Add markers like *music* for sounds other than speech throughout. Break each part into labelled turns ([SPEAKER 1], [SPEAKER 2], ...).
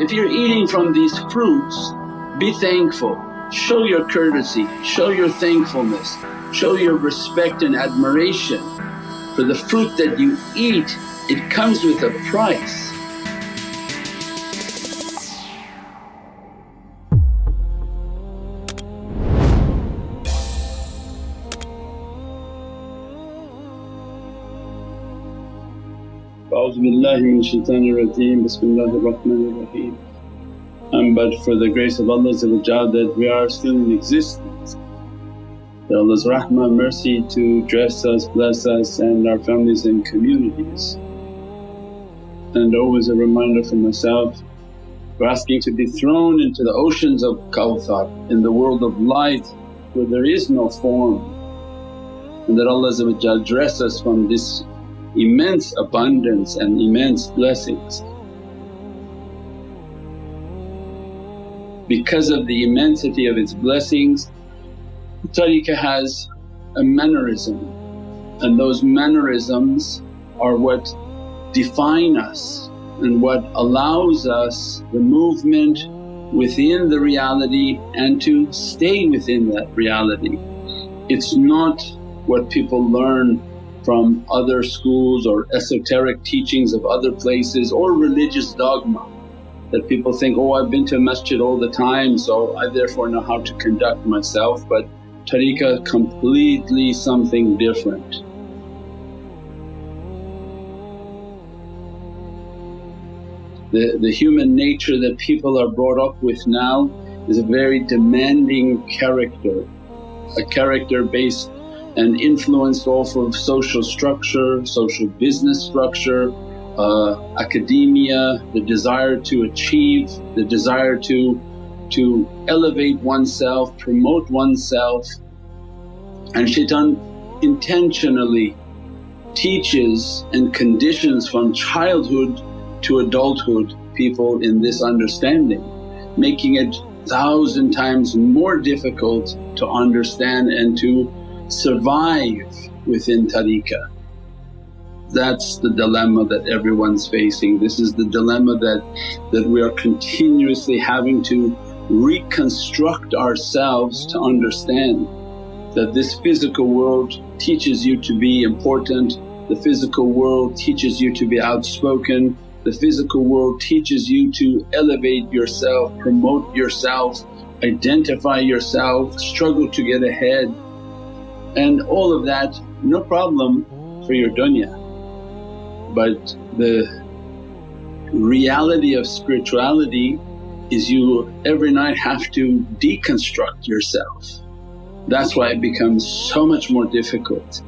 [SPEAKER 1] If you're eating from these fruits, be thankful, show your courtesy, show your thankfulness, show your respect and admiration for the fruit that you eat, it comes with a price. Raheem. And but for the grace of Allah that we are still in existence. That Allah's rahmah mercy to dress us, bless us and our families and communities. And always a reminder for myself, we're asking to be thrown into the oceans of Kawthar in the world of light where there is no form and that Allah dress us from this immense abundance and immense blessings. Because of the immensity of its blessings, tariqah has a mannerism and those mannerisms are what define us and what allows us the movement within the reality and to stay within that reality. It's not what people learn from other schools or esoteric teachings of other places or religious dogma that people think, oh I've been to a masjid all the time so I therefore know how to conduct myself but tariqah completely something different. The, the human nature that people are brought up with now is a very demanding character, a character based and influenced off of social structure, social business structure, uh, academia, the desire to achieve, the desire to, to elevate oneself, promote oneself. And shaitan intentionally teaches and conditions from childhood to adulthood people in this understanding, making it thousand times more difficult to understand and to survive within tariqah. That's the dilemma that everyone's facing. This is the dilemma that, that we are continuously having to reconstruct ourselves to understand that this physical world teaches you to be important, the physical world teaches you to be outspoken, the physical world teaches you to elevate yourself, promote yourself, identify yourself, struggle to get ahead and all of that no problem for your dunya. But the reality of spirituality is you every night have to deconstruct yourself. That's why it becomes so much more difficult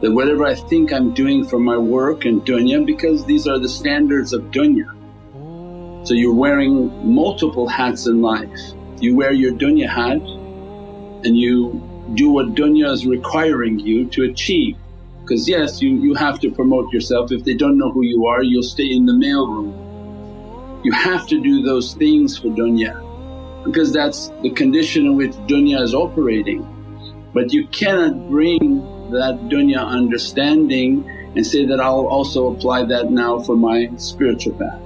[SPEAKER 1] that whatever I think I'm doing for my work and dunya because these are the standards of dunya. So you're wearing multiple hats in life. You wear your dunya hat and you do what dunya is requiring you to achieve. Because yes, you, you have to promote yourself, if they don't know who you are you'll stay in the mailroom. You have to do those things for dunya because that's the condition in which dunya is operating. But you cannot bring that dunya understanding and say that I'll also apply that now for my spiritual path.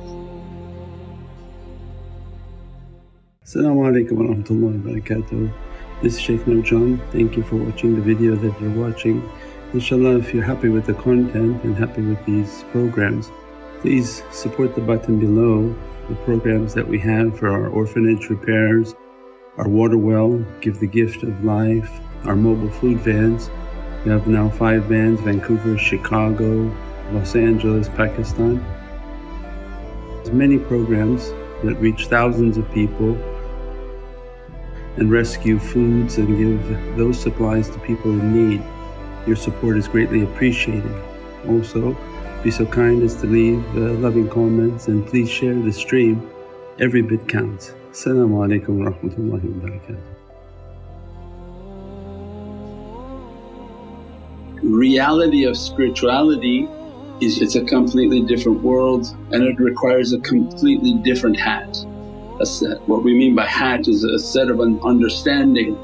[SPEAKER 2] As-salamu alaykum wa rahmatullahi wa barakatuh. This is Sheikh Shaykh Nurjan. Thank you for watching the video that you're watching. Inshallah if you're happy with the content and happy with these programs please support the button below the programs that we have for our orphanage repairs, our water well, Give the Gift of Life, our mobile food vans. We have now 5 vans Vancouver, Chicago, Los Angeles, Pakistan. There's many programs that reach thousands of people and rescue foods and give those supplies to people in need. Your support is greatly appreciated. Also, be so kind as to leave uh, loving comments and please share the stream. Every bit counts. Assalamu alaikum wa rahmatullahi wa barakatuh.
[SPEAKER 1] Reality of spirituality is it's a completely different world and it requires a completely different hat. What we mean by hat is a set of an understanding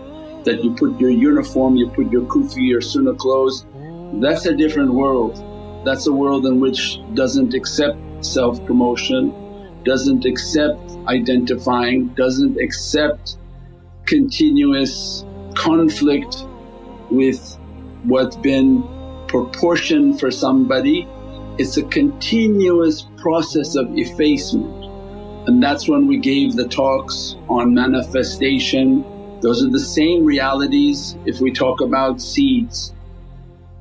[SPEAKER 1] that you put your uniform, you put your kufi, your sunnah clothes, that's a different world. That's a world in which doesn't accept self-promotion, doesn't accept identifying, doesn't accept continuous conflict with what's been proportioned for somebody. It's a continuous process of effacement and that's when we gave the talks on manifestation. Those are the same realities if we talk about seeds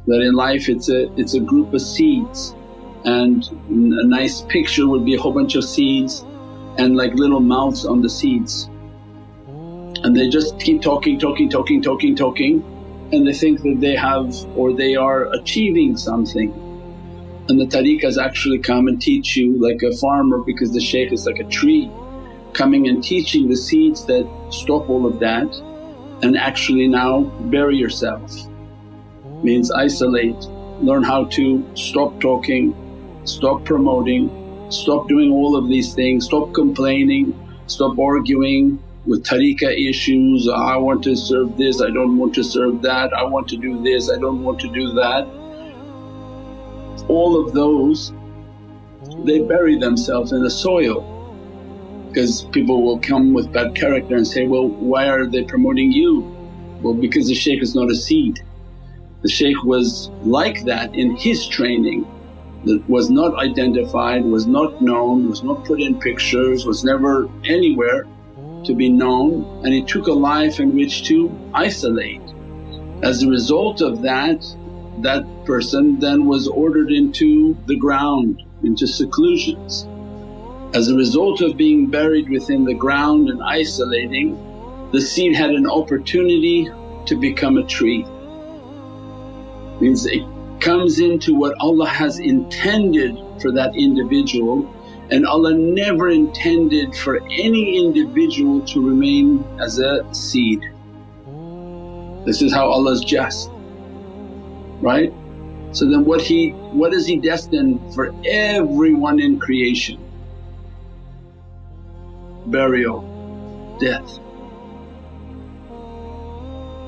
[SPEAKER 1] that in life it's a, it's a group of seeds and a nice picture would be a whole bunch of seeds and like little mouths on the seeds. And they just keep talking, talking, talking, talking, talking and they think that they have or they are achieving something. And the tariqahs actually come and teach you like a farmer because the shaykh is like a tree coming and teaching the seeds that stop all of that and actually now bury yourself. Means isolate, learn how to stop talking, stop promoting, stop doing all of these things, stop complaining, stop arguing with tariqah issues, I want to serve this, I don't want to serve that, I want to do this, I don't want to do that. All of those they bury themselves in the soil because people will come with bad character and say, well why are they promoting you? Well because the shaykh is not a seed. The shaykh was like that in his training that was not identified, was not known, was not put in pictures, was never anywhere to be known and he took a life in which to isolate. As a result of that, that person then was ordered into the ground, into seclusions. As a result of being buried within the ground and isolating, the seed had an opportunity to become a tree means it comes into what Allah has intended for that individual and Allah never intended for any individual to remain as a seed. This is how Allah's just, right? So then what He what is He destined for everyone in creation? Burial, death.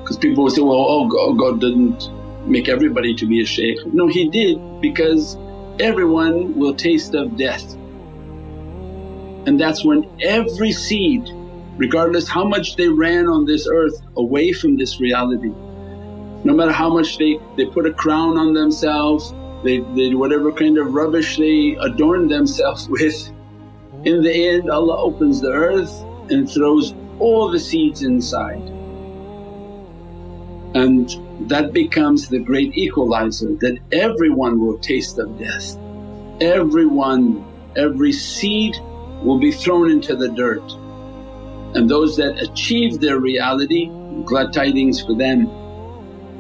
[SPEAKER 1] Because people will say, well, oh God didn't make everybody to be a shaykh. No, he did because everyone will taste of death. And that's when every seed regardless how much they ran on this earth away from this reality, no matter how much they, they put a crown on themselves, they, they whatever kind of rubbish they adorn themselves *laughs* with, in the end Allah opens the earth and throws all the seeds inside. And that becomes the great equalizer that everyone will taste of death. Everyone, every seed will be thrown into the dirt and those that achieve their reality glad tidings for them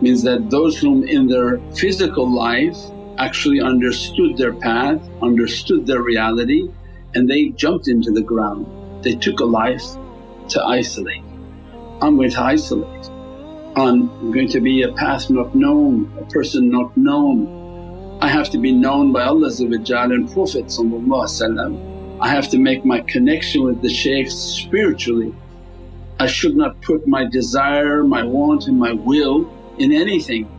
[SPEAKER 1] means that those whom in their physical life actually understood their path, understood their reality and they jumped into the ground. They took a life to isolate. I'm going to isolate I'm going to be a path not known, a person not known. I have to be known by Allah and Prophet I have to make my connection with the shaykh spiritually. I should not put my desire, my want and my will in anything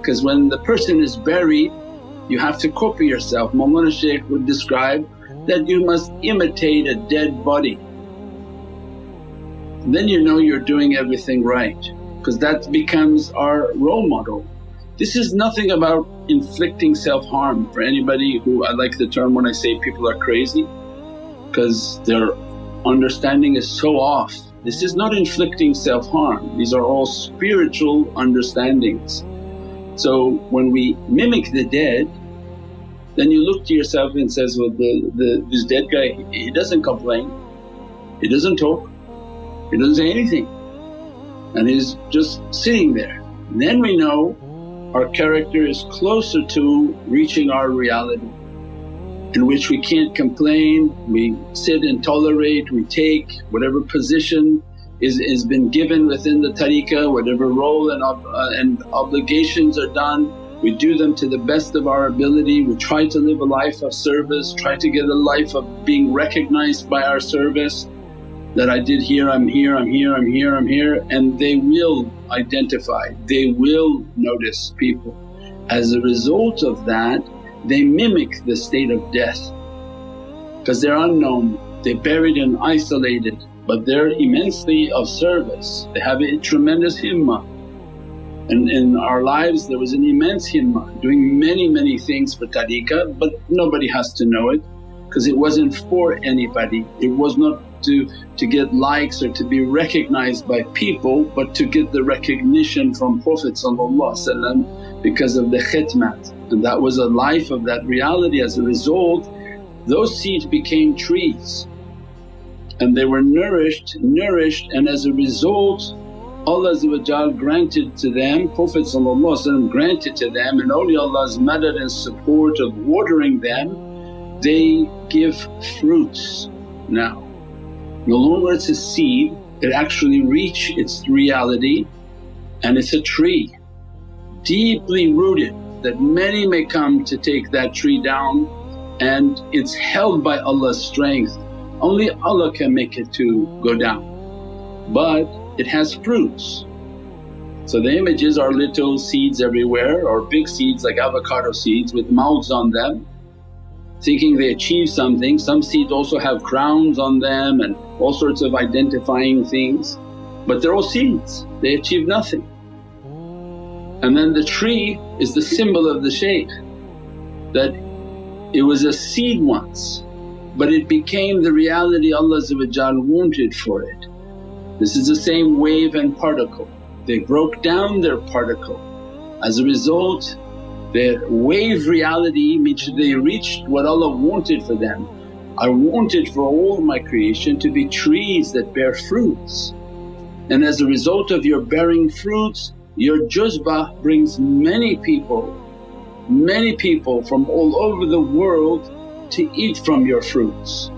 [SPEAKER 1] because when the person is buried you have to copy yourself. Mawlana Shaykh would describe that you must imitate a dead body. Then you know you're doing everything right because that becomes our role model. This is nothing about inflicting self-harm for anybody who I like the term when I say people are crazy because their understanding is so off. This is not inflicting self-harm, these are all spiritual understandings. So when we mimic the dead then you look to yourself and says, well the, the, this dead guy he doesn't complain, he doesn't talk, he doesn't say anything. And he's just sitting there. And then we know our character is closer to reaching our reality in which we can't complain, we sit and tolerate, we take whatever position is, is been given within the tariqah, whatever role and, ob, uh, and obligations are done, we do them to the best of our ability, we try to live a life of service, try to get a life of being recognized by our service. That I did here, I'm here, I'm here, I'm here, I'm here. And they will identify, they will notice people. As a result of that they mimic the state of death. Because they're unknown, they're buried and isolated but they're immensely of service, they have a tremendous himmah. And in our lives there was an immense himmah doing many many things for tariqah but nobody has to know it because it wasn't for anybody, it was not to, to get likes or to be recognized by people but to get the recognition from Prophet because of the khidmat and that was a life of that reality. As a result those seeds became trees and they were nourished, nourished and as a result Allah granted to them, Prophet granted to them and awliyaulah's madad and support of watering them, they give fruits now. No longer it's a seed, it actually reach its reality and it's a tree deeply rooted that many may come to take that tree down and it's held by Allah's strength only Allah can make it to go down but it has fruits. So the images are little seeds everywhere or big seeds like avocado seeds with mouths on them thinking they achieve something. Some seeds also have crowns on them and all sorts of identifying things but they're all seeds, they achieve nothing. And then the tree is the symbol of the shaykh that it was a seed once but it became the reality Allah wanted for it. This is the same wave and particle, they broke down their particle. As a result their wave reality means they reached what Allah wanted for them. I wanted for all my creation to be trees that bear fruits and as a result of your bearing fruits your juzbah brings many people, many people from all over the world to eat from your fruits.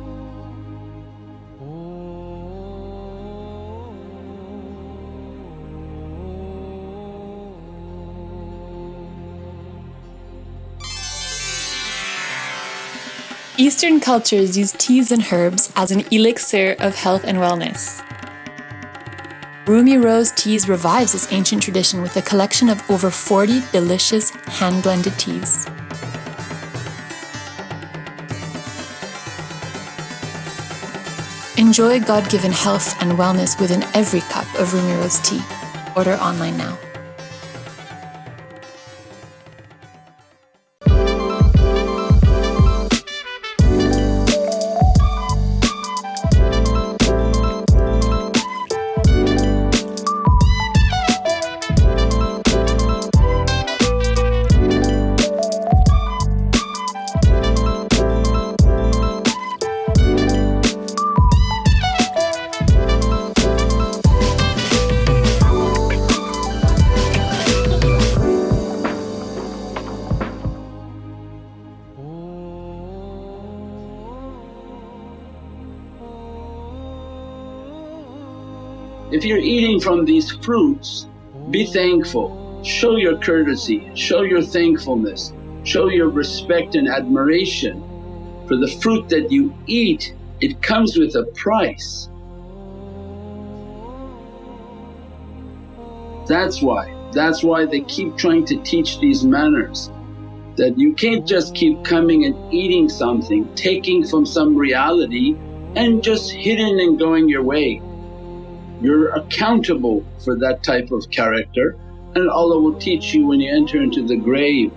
[SPEAKER 3] Eastern cultures use teas and herbs as an elixir of health and wellness. Rumi Rose Teas revives this ancient tradition with a collection of over 40 delicious hand-blended teas. Enjoy God-given health and wellness within every cup of Rumi Rose tea. Order online now.
[SPEAKER 1] If you're eating from these fruits, be thankful, show your courtesy, show your thankfulness, show your respect and admiration for the fruit that you eat, it comes with a price. That's why, that's why they keep trying to teach these manners. That you can't just keep coming and eating something, taking from some reality and just hidden and going your way. You're accountable for that type of character and Allah will teach you when you enter into the grave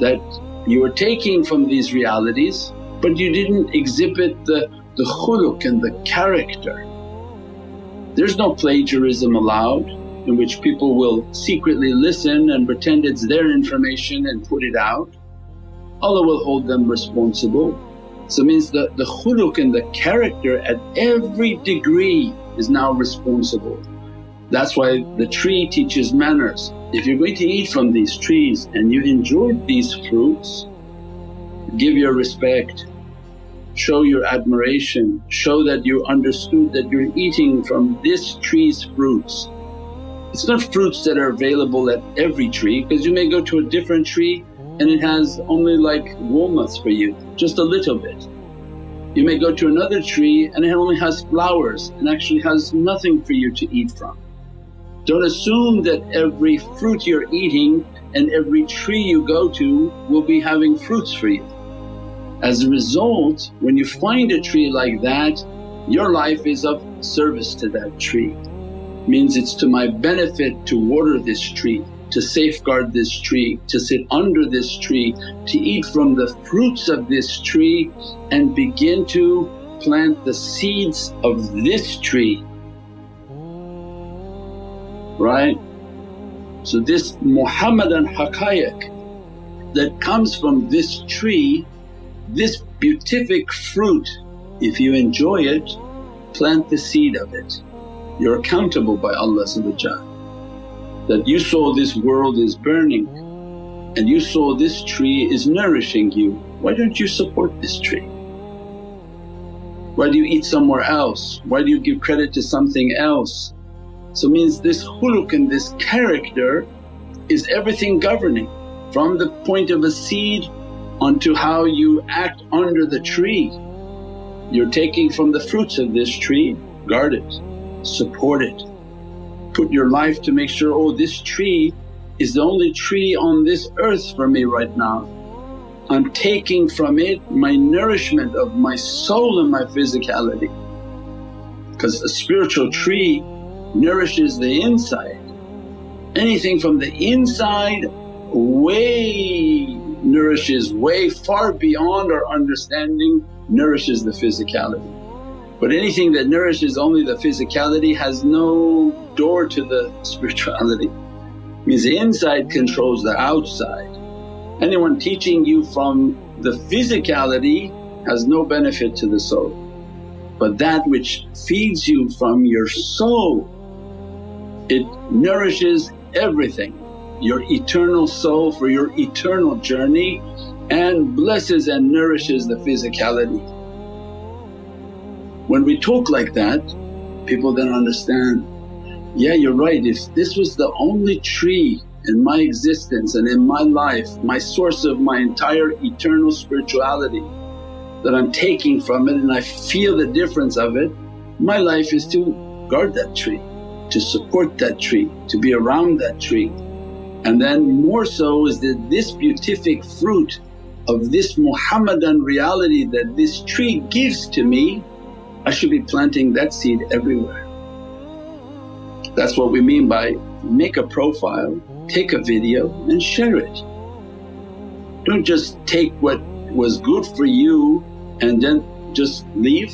[SPEAKER 1] that you were taking from these realities but you didn't exhibit the, the khuluq and the character. There's no plagiarism allowed in which people will secretly listen and pretend it's their information and put it out. Allah will hold them responsible. So means the, the khuluq and the character at every degree is now responsible. That's why the tree teaches manners. If you're going to eat from these trees and you enjoyed these fruits, give your respect, show your admiration, show that you understood that you're eating from this tree's fruits. It's not fruits that are available at every tree because you may go to a different tree and it has only like walnuts for you, just a little bit. You may go to another tree and it only has flowers and actually has nothing for you to eat from. Don't assume that every fruit you're eating and every tree you go to will be having fruits for you. As a result when you find a tree like that your life is of service to that tree. Means it's to my benefit to water this tree, to safeguard this tree, to sit under this tree, to eat from the fruits of this tree and begin to plant the seeds of this tree. Right? So this Muhammadan haqqaiq that comes from this tree, this beatific fruit if you enjoy it, plant the seed of it. You're accountable by Allah that you saw this world is burning and you saw this tree is nourishing you, why don't you support this tree? Why do you eat somewhere else? Why do you give credit to something else? So means this khuluq and this character is everything governing from the point of a seed onto how you act under the tree. You're taking from the fruits of this tree, guard it, support it. Put your life to make sure, oh this tree is the only tree on this earth for me right now. I'm taking from it my nourishment of my soul and my physicality. Because a spiritual tree nourishes the inside. Anything from the inside way nourishes way far beyond our understanding nourishes the physicality. But anything that nourishes only the physicality has no door to the *laughs* spirituality. Means the inside controls the outside. Anyone teaching you from the physicality has no benefit to the soul. But that which feeds you from your soul, it nourishes everything, your eternal soul for your eternal journey and blesses and nourishes the physicality. When we talk like that people then understand, yeah you're right if this was the only tree in my existence and in my life, my source of my entire eternal spirituality that I'm taking from it and I feel the difference of it, my life is to guard that tree, to support that tree, to be around that tree. And then more so is that this beatific fruit of this Muhammadan reality that this tree gives to me, I should be planting that seed everywhere. That's what we mean by make a profile, take a video and share it. Don't just take what was good for you and then just leave.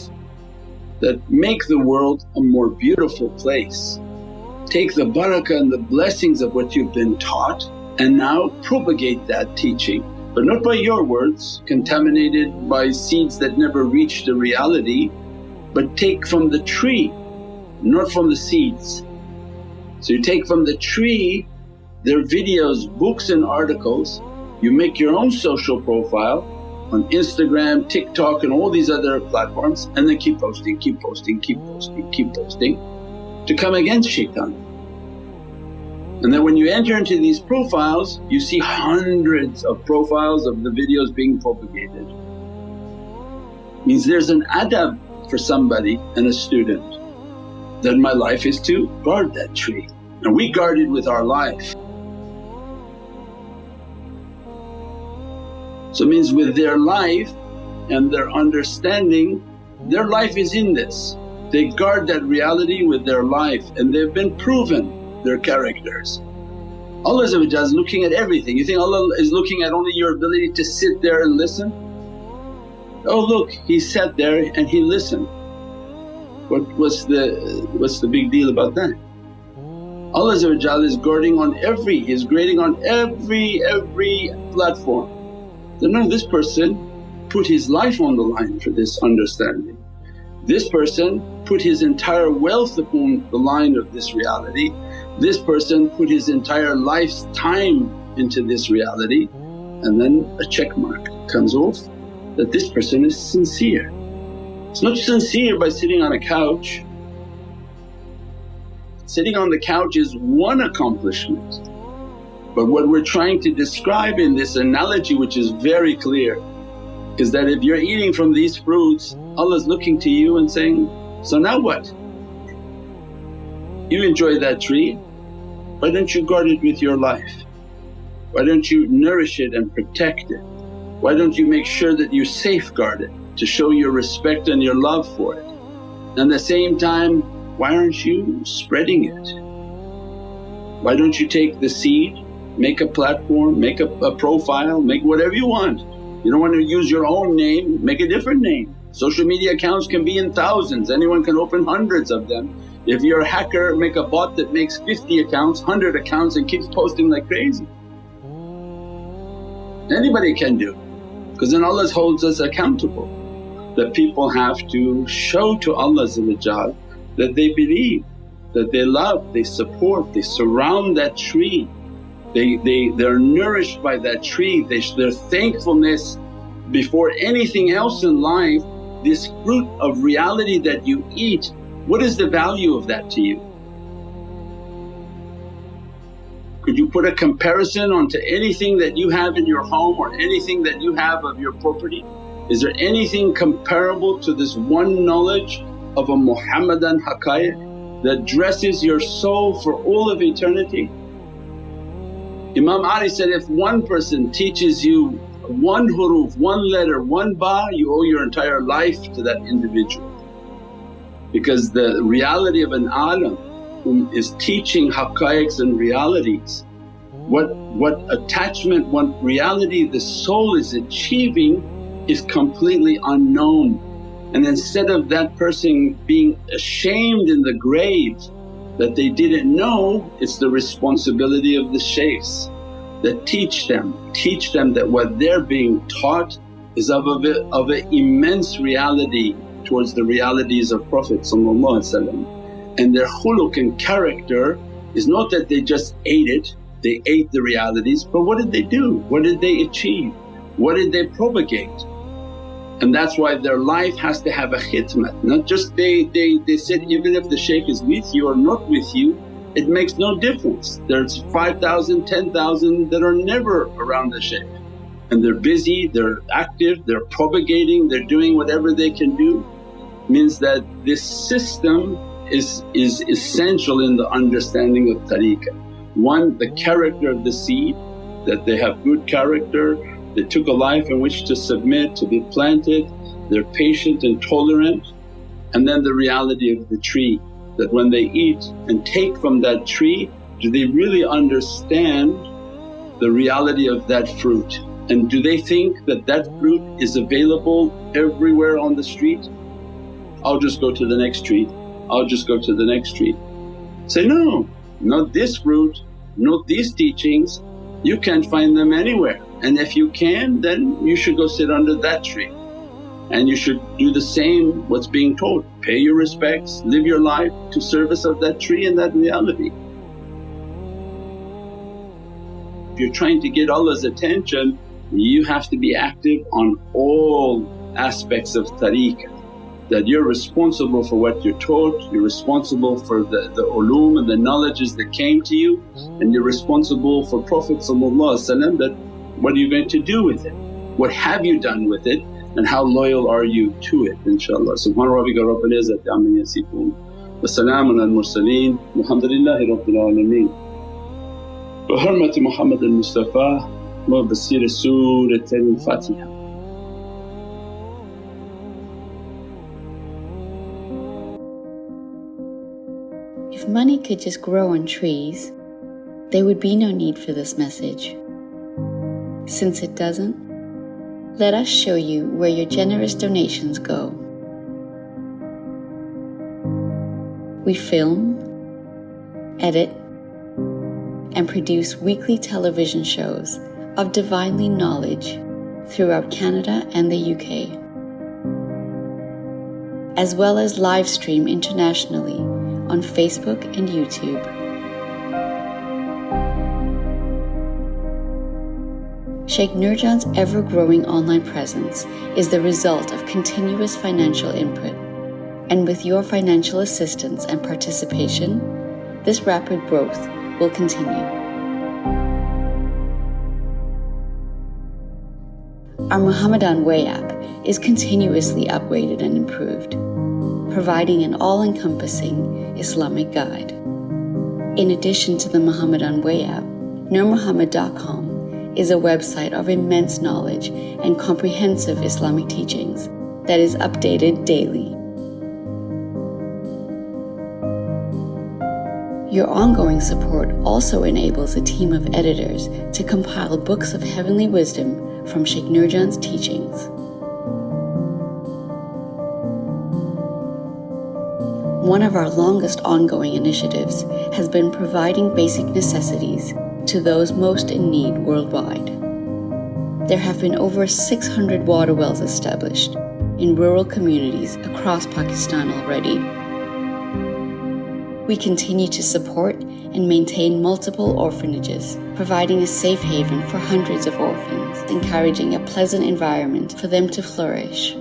[SPEAKER 1] That make the world a more beautiful place. Take the barakah and the blessings of what you've been taught and now propagate that teaching but not by your words contaminated by seeds that never reach the reality but take from the tree not from the seeds. So you take from the tree their videos, books and articles, you make your own social profile on Instagram, TikTok and all these other platforms and then keep posting, keep posting, keep posting, keep posting to come against shaitan. And then when you enter into these profiles you see hundreds of profiles of the videos being propagated. Means there's an adab for somebody and a student that my life is to guard that tree and we guard it with our life. So it means with their life and their understanding their life is in this. They guard that reality with their life and they've been proven their characters. Allah is looking at everything. You think Allah is looking at only your ability to sit there and listen? Oh look, he sat there and he listened. What, what's, the, what's the big deal about that? Allah is guarding on every, is grading on every, every platform. That no, this person put his life on the line for this understanding. This person put his entire wealth upon the line of this reality this person put his entire life's time into this reality and then a check mark comes off that this person is sincere. It's not sincere by sitting on a couch. Sitting on the couch is one accomplishment but what we're trying to describe in this analogy which is very clear is that if you're eating from these fruits Allah's looking to you and saying, so now what? You enjoy that tree, why don't you guard it with your life? Why don't you nourish it and protect it? Why don't you make sure that you safeguard it to show your respect and your love for it? And at the same time, why aren't you spreading it? Why don't you take the seed, make a platform, make a, a profile, make whatever you want. You don't want to use your own name, make a different name. Social media accounts can be in thousands, anyone can open hundreds of them. If you're a hacker, make a bot that makes 50 accounts, 100 accounts and keeps posting like crazy. Anybody can do because then Allah holds us accountable that people have to show to Allah that they believe, that they love, they support, they surround that tree. They, they, they're nourished by that tree, they, their thankfulness before anything else in life, this fruit of reality that you eat, what is the value of that to you? Could you put a comparison onto anything that you have in your home or anything that you have of your property? Is there anything comparable to this one knowledge of a Muhammadan haqqaiq that dresses your soul for all of eternity? Imam Ali said, if one person teaches you one huruf, one letter, one ba, you owe your entire life to that individual. Because the reality of an alim is teaching haqqaiqs and realities, what, what attachment, what reality the soul is achieving is completely unknown. And instead of that person being ashamed in the grave that they didn't know, it's the responsibility of the shaykhs that teach them, teach them that what they're being taught is of of an immense reality towards the realities of Prophet and their khuluq and character is not that they just ate it, they ate the realities but what did they do? What did they achieve? What did they propagate? And that's why their life has to have a khidmat, not just they, they, they said even if the shaykh is with you or not with you it makes no difference. There's 5,000, 10,000 that are never around the shaykh and they're busy, they're active, they're propagating, they're doing whatever they can do. Means that this system is, is essential in the understanding of tariqah. One, the character of the seed, that they have good character, they took a life in which to submit, to be planted, they're patient and tolerant. And then the reality of the tree that when they eat and take from that tree, do they really understand the reality of that fruit? And do they think that that fruit is available everywhere on the street? I'll just go to the next tree, I'll just go to the next tree. Say, no, not this fruit, not these teachings, you can't find them anywhere. And if you can then you should go sit under that tree. And you should do the same what's being told, pay your respects, live your life to service of that tree and that reality. If you're trying to get Allah's attention you have to be active on all aspects of tariqah that you're responsible for what you're taught, you're responsible for the, the ulum and the knowledges that came to you and you're responsible for Prophet that what are you going to do with it? What have you done with it and how loyal are you to it inshaAllah. Subhana rabbika rabbil izzati amma yasifoon wa salaamun al mursaleen walhamdulillahi rabbil alameen. Bi hurmati Muhammad al Mustafa wa
[SPEAKER 4] money could just grow on trees, there would be no need for this message. Since it doesn't, let us show you where your generous donations go. We film, edit, and produce weekly television shows of divinely knowledge throughout Canada and the UK, as well as live stream internationally on Facebook and YouTube. Sheikh Nurjan's ever growing online presence is the result of continuous financial input, and with your financial assistance and participation, this rapid growth will continue. Our Muhammadan Way app is continuously upgraded and improved, providing an all encompassing Islamic guide. In addition to the Muhammadan Way app, NurMuhammad.com is a website of immense knowledge and comprehensive Islamic teachings that is updated daily. Your ongoing support also enables a team of editors to compile books of heavenly wisdom from Sheikh Nurjan's teachings. One of our longest ongoing initiatives has been providing basic necessities to those most in need worldwide. There have been over 600 water wells established in rural communities across Pakistan already. We continue to support and maintain multiple orphanages, providing a safe haven for hundreds of orphans, encouraging a pleasant environment for them to flourish.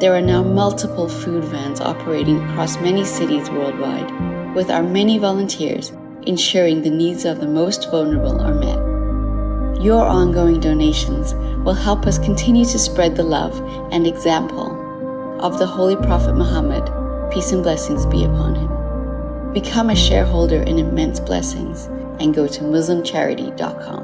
[SPEAKER 4] There are now multiple food vans operating across many cities worldwide, with our many volunteers ensuring the needs of the most vulnerable are met. Your ongoing donations will help us continue to spread the love and example of the Holy Prophet Muhammad, peace and blessings be upon him. Become a shareholder in immense blessings and go to MuslimCharity.com.